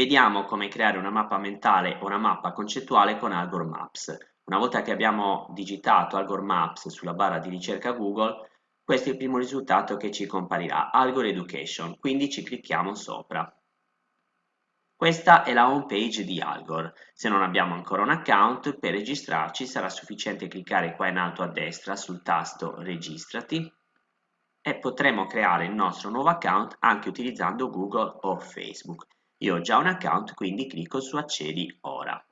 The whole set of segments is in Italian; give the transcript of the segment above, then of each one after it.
Vediamo come creare una mappa mentale o una mappa concettuale con Algor Maps. Una volta che abbiamo digitato Algor Maps sulla barra di ricerca Google, questo è il primo risultato che ci comparirà, Algor Education, quindi ci clicchiamo sopra. Questa è la home page di Algor. Se non abbiamo ancora un account, per registrarci sarà sufficiente cliccare qua in alto a destra sul tasto Registrati e potremo creare il nostro nuovo account anche utilizzando Google o Facebook. Io ho già un account, quindi clicco su Accedi ora.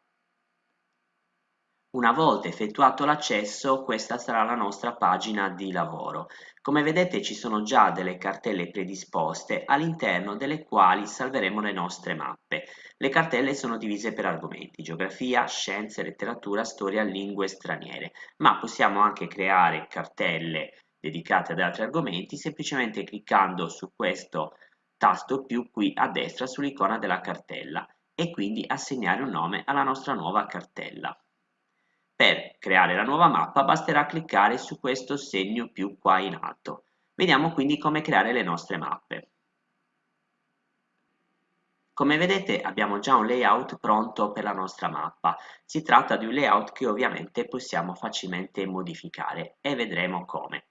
Una volta effettuato l'accesso, questa sarà la nostra pagina di lavoro. Come vedete ci sono già delle cartelle predisposte all'interno delle quali salveremo le nostre mappe. Le cartelle sono divise per argomenti, geografia, scienze, letteratura, storia, lingue straniere, ma possiamo anche creare cartelle dedicate ad altri argomenti semplicemente cliccando su questo tasto più qui a destra sull'icona della cartella e quindi assegnare un nome alla nostra nuova cartella. Per creare la nuova mappa basterà cliccare su questo segno più qua in alto. Vediamo quindi come creare le nostre mappe. Come vedete abbiamo già un layout pronto per la nostra mappa. Si tratta di un layout che ovviamente possiamo facilmente modificare e vedremo come.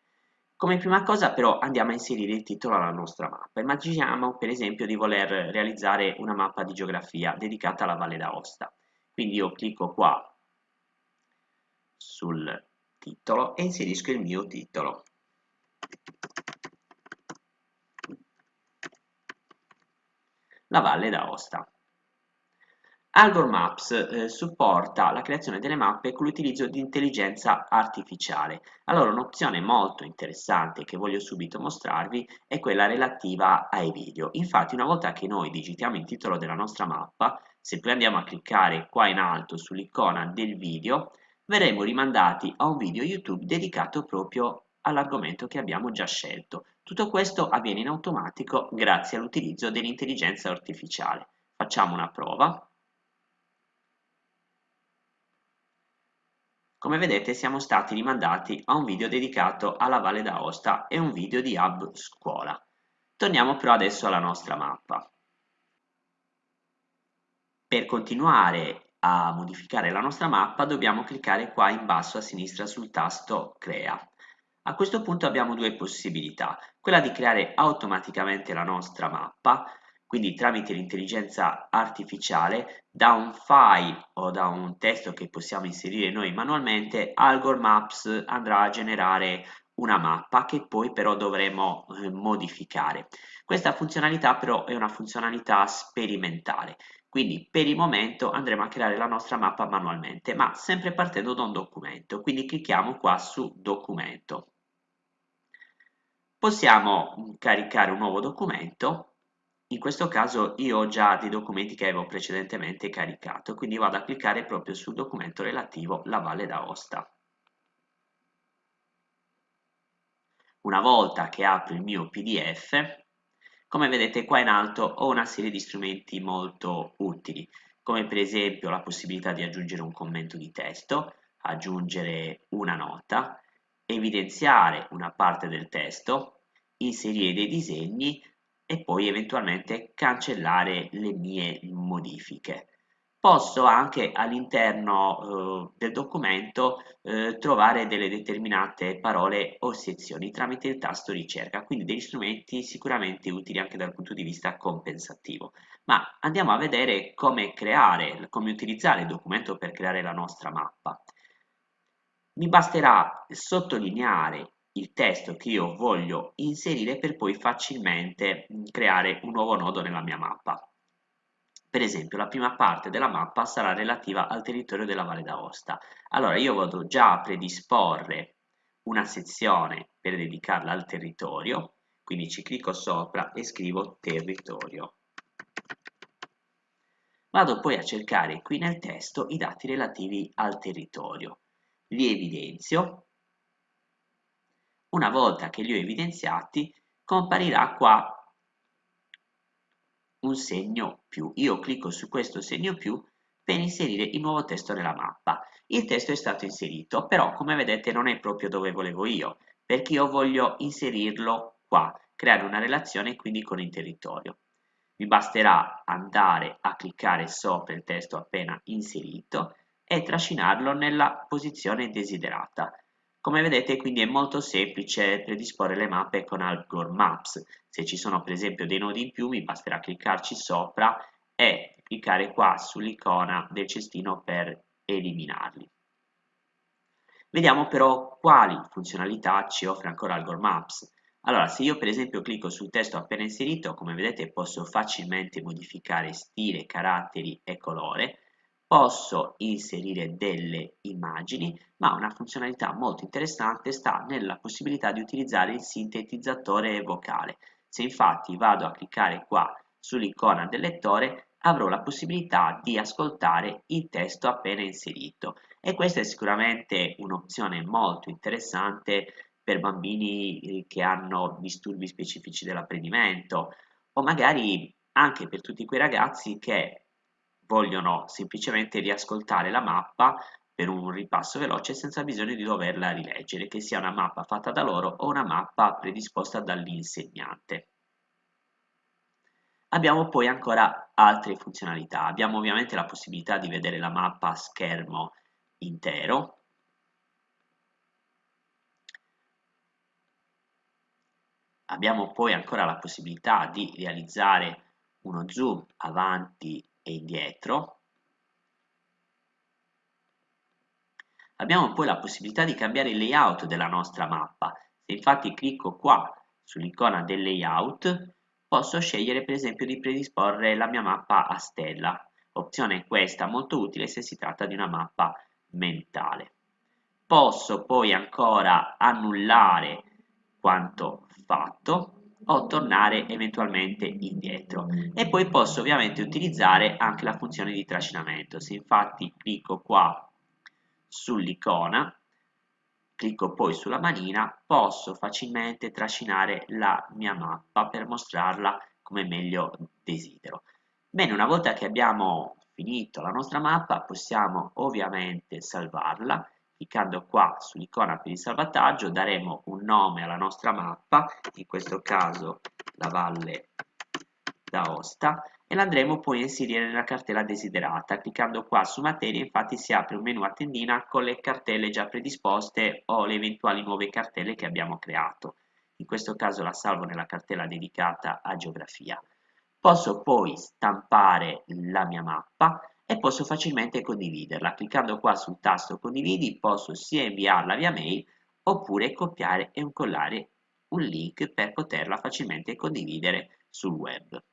Come prima cosa però andiamo a inserire il titolo alla nostra mappa. Immaginiamo per esempio di voler realizzare una mappa di geografia dedicata alla Valle d'Aosta. Quindi io clicco qua sul titolo e inserisco il mio titolo. La Valle d'Aosta. Algor Maps eh, supporta la creazione delle mappe con l'utilizzo di intelligenza artificiale. Allora un'opzione molto interessante che voglio subito mostrarvi è quella relativa ai video. Infatti una volta che noi digitiamo il titolo della nostra mappa, se poi andiamo a cliccare qua in alto sull'icona del video, verremo rimandati a un video YouTube dedicato proprio all'argomento che abbiamo già scelto. Tutto questo avviene in automatico grazie all'utilizzo dell'intelligenza artificiale. Facciamo una prova. Come vedete siamo stati rimandati a un video dedicato alla Valle d'Aosta e un video di Hub Scuola. Torniamo però adesso alla nostra mappa. Per continuare a modificare la nostra mappa dobbiamo cliccare qua in basso a sinistra sul tasto Crea. A questo punto abbiamo due possibilità, quella di creare automaticamente la nostra mappa quindi tramite l'intelligenza artificiale da un file o da un testo che possiamo inserire noi manualmente Algor Maps andrà a generare una mappa che poi però dovremo eh, modificare. Questa funzionalità però è una funzionalità sperimentale. Quindi per il momento andremo a creare la nostra mappa manualmente ma sempre partendo da un documento. Quindi clicchiamo qua su documento. Possiamo caricare un nuovo documento in questo caso io ho già dei documenti che avevo precedentemente caricato, quindi vado a cliccare proprio sul documento relativo alla Valle d'Aosta. Una volta che apro il mio PDF, come vedete qua in alto ho una serie di strumenti molto utili, come per esempio la possibilità di aggiungere un commento di testo, aggiungere una nota, evidenziare una parte del testo, inserire dei disegni e poi eventualmente cancellare le mie modifiche. Posso anche all'interno eh, del documento eh, trovare delle determinate parole o sezioni tramite il tasto ricerca, quindi degli strumenti sicuramente utili anche dal punto di vista compensativo. Ma andiamo a vedere come creare, come utilizzare il documento per creare la nostra mappa. Mi basterà sottolineare il testo che io voglio inserire per poi facilmente mm, creare un nuovo nodo nella mia mappa. Per esempio la prima parte della mappa sarà relativa al territorio della Valle d'Aosta. Allora io vado già a predisporre una sezione per dedicarla al territorio, quindi ci clicco sopra e scrivo territorio. Vado poi a cercare qui nel testo i dati relativi al territorio. Li evidenzio una volta che li ho evidenziati, comparirà qua un segno più. Io clicco su questo segno più per inserire il nuovo testo nella mappa. Il testo è stato inserito, però come vedete non è proprio dove volevo io, perché io voglio inserirlo qua, creare una relazione quindi con il territorio. Vi basterà andare a cliccare sopra il testo appena inserito e trascinarlo nella posizione desiderata. Come vedete quindi è molto semplice predisporre le mappe con Algor Maps. Se ci sono per esempio dei nodi in più mi basterà cliccarci sopra e cliccare qua sull'icona del cestino per eliminarli. Vediamo però quali funzionalità ci offre ancora Algor Maps. Allora, se io per esempio clicco sul testo appena inserito, come vedete posso facilmente modificare stile, caratteri e colore, posso inserire delle immagini, ma una funzionalità molto interessante sta nella possibilità di utilizzare il sintetizzatore vocale. Se infatti vado a cliccare qua sull'icona del lettore, avrò la possibilità di ascoltare il testo appena inserito e questa è sicuramente un'opzione molto interessante per bambini eh, che hanno disturbi specifici dell'apprendimento o magari anche per tutti quei ragazzi che vogliono semplicemente riascoltare la mappa per un ripasso veloce senza bisogno di doverla rileggere, che sia una mappa fatta da loro o una mappa predisposta dall'insegnante. Abbiamo poi ancora altre funzionalità. Abbiamo ovviamente la possibilità di vedere la mappa a schermo intero. Abbiamo poi ancora la possibilità di realizzare uno zoom avanti e indietro. Abbiamo poi la possibilità di cambiare il layout della nostra mappa. Se infatti clicco qua sull'icona del layout, posso scegliere per esempio di predisporre la mia mappa a stella. Opzione questa molto utile se si tratta di una mappa mentale. Posso poi ancora annullare quanto fatto o tornare eventualmente indietro. E poi posso ovviamente utilizzare anche la funzione di trascinamento. Se infatti clicco qua sull'icona clicco poi sulla manina posso facilmente trascinare la mia mappa per mostrarla come meglio desidero. Bene una volta che abbiamo finito la nostra mappa possiamo ovviamente salvarla cliccando qua sull'icona per il salvataggio daremo un nome alla nostra mappa in questo caso la Valle d'Aosta e l'andremo poi a inserire nella cartella desiderata. Cliccando qua su materia infatti si apre un menu a tendina con le cartelle già predisposte o le eventuali nuove cartelle che abbiamo creato. In questo caso la salvo nella cartella dedicata a geografia. Posso poi stampare la mia mappa e posso facilmente condividerla. Cliccando qua sul tasto condividi posso sia inviarla via mail oppure copiare e incollare un link per poterla facilmente condividere sul web.